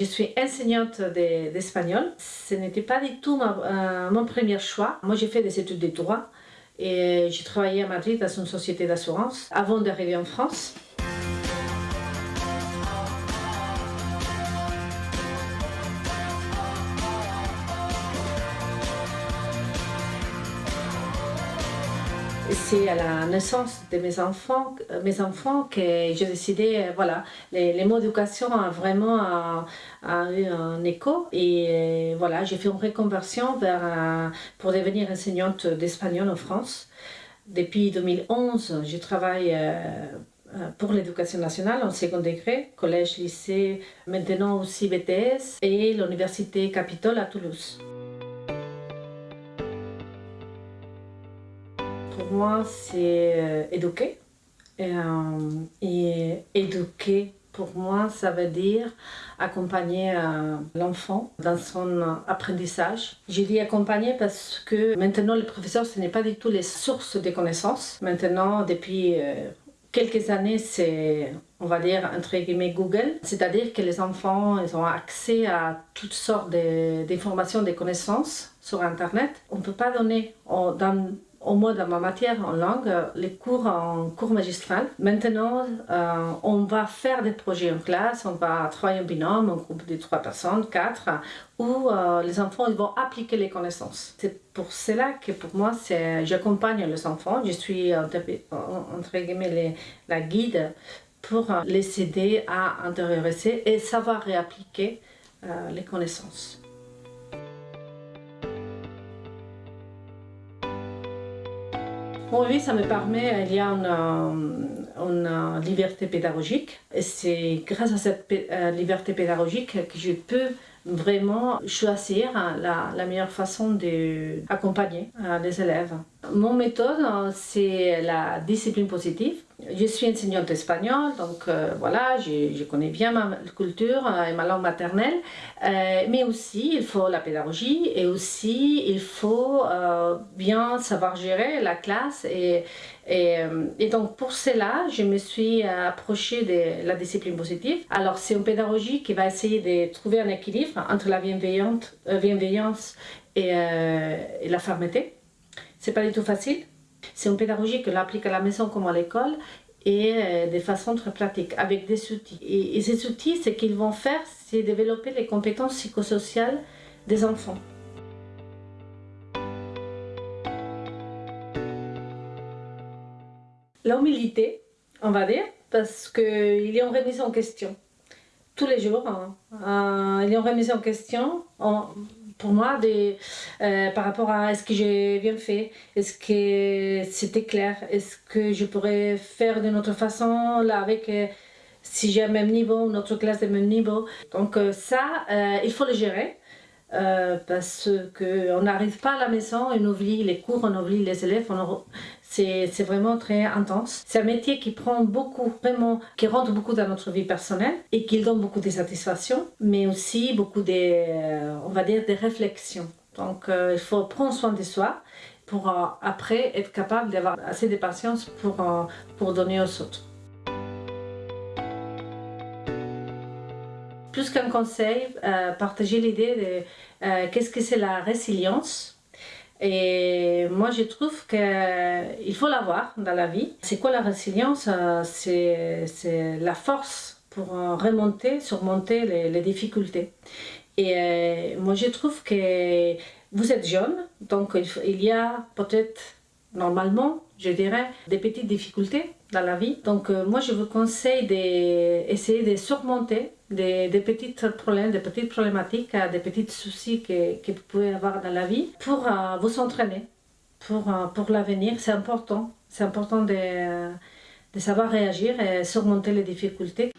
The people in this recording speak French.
Je suis enseignante d'espagnol. Ce n'était pas du tout euh, mon premier choix. Moi, j'ai fait des études de droit et j'ai travaillé à Madrid dans une société d'assurance avant d'arriver en France. C'est à la naissance de mes enfants, euh, mes enfants que j'ai décidé, euh, voilà, les, mots d'éducation ont vraiment eu un écho et euh, voilà, j'ai fait une reconversion vers, pour devenir enseignante d'espagnol en France. Depuis 2011, je travaille pour l'éducation nationale en second degré, collège, lycée, maintenant aussi BTS et l'université Capitole à Toulouse. Pour moi, c'est euh, éduquer. Euh, et, éduquer, pour moi, ça veut dire accompagner euh, l'enfant dans son apprentissage. J'ai dit accompagner parce que maintenant, le professeur, ce n'est pas du tout les sources de connaissances. Maintenant, depuis quelques années, c'est, on va dire, entre guillemets, Google. C'est-à-dire que les enfants, ils ont accès à toutes sortes d'informations, de connaissances sur Internet. On ne peut pas donner dans au moins dans ma matière en langue, les cours en cours magistral. Maintenant, euh, on va faire des projets en classe, on va travailler en binôme, en groupe de trois personnes, quatre, où euh, les enfants ils vont appliquer les connaissances. C'est pour cela que pour moi, j'accompagne les enfants, je suis entre guillemets la guide pour les aider à intérioriser et savoir réappliquer euh, les connaissances. Oui, ça me permet, il y a une, une liberté pédagogique c'est grâce à cette euh, liberté pédagogique que je peux vraiment choisir la, la meilleure façon d'accompagner euh, les élèves. Mon méthode, c'est la discipline positive. Je suis enseignante d'espagnol, donc euh, voilà, je, connais bien ma culture euh, et ma langue maternelle, mais aussi il faut la pédagogie et aussi il faut bien savoir gérer la classe et, et, donc pour cela, je me suis approchée de la discipline positive. Alors c'est une pédagogie qui va essayer de trouver un équilibre entre la bienveillance et, et la fermeté. C'est pas du tout facile. C'est une pédagogie que l'on applique à la maison comme à l'école et euh, de façon très pratique, avec des outils. Et, ces outils, ce qu'ils vont faire, c'est développer les compétences psychosociales des enfants. L'humilité, on va dire, parce qu'il a une remise en question. Tous les jours, hein. euh, il a une remise en question pour moi des, euh, par rapport à est-ce que j'ai bien fait, est-ce que c'était clair, est-ce que je pourrais faire d'une autre façon là avec euh, si j'ai le même niveau, notre classe de même niveau. Donc euh, ça, il faut le gérer. Parce qu'on n'arrive pas à la maison, on oublie les cours, on oublie les élèves, c'est vraiment très intense. C'est un métier qui prend beaucoup, vraiment, qui rentre beaucoup dans notre vie personnelle et qui donne beaucoup de satisfaction, mais aussi beaucoup de, euh, on va dire, des réflexions. Donc euh, il faut prendre soin de soi pour euh, après être capable d'avoir assez de patience pour, pour donner aux autres. Plus qu'un conseil, partager l'idée de qu'est-ce que c'est la résilience et moi, je trouve qu'il faut l'avoir dans la vie. C'est quoi la résilience? Euh, C'est la force pour euh, remonter, surmonter les, difficultés. Et euh, moi, je trouve que vous êtes jeune, donc il y a peut-être, normalement, je dirais, des petites difficultés dans la vie. Donc moi, je vous conseille d'essayer de surmonter des, petits problèmes, des petites problématiques, euh, des petits soucis que, vous pouvez avoir dans la vie pour euh, vous entraîner pour, euh, pour l'avenir. C'est important. C'est important de, de savoir réagir et surmonter les difficultés.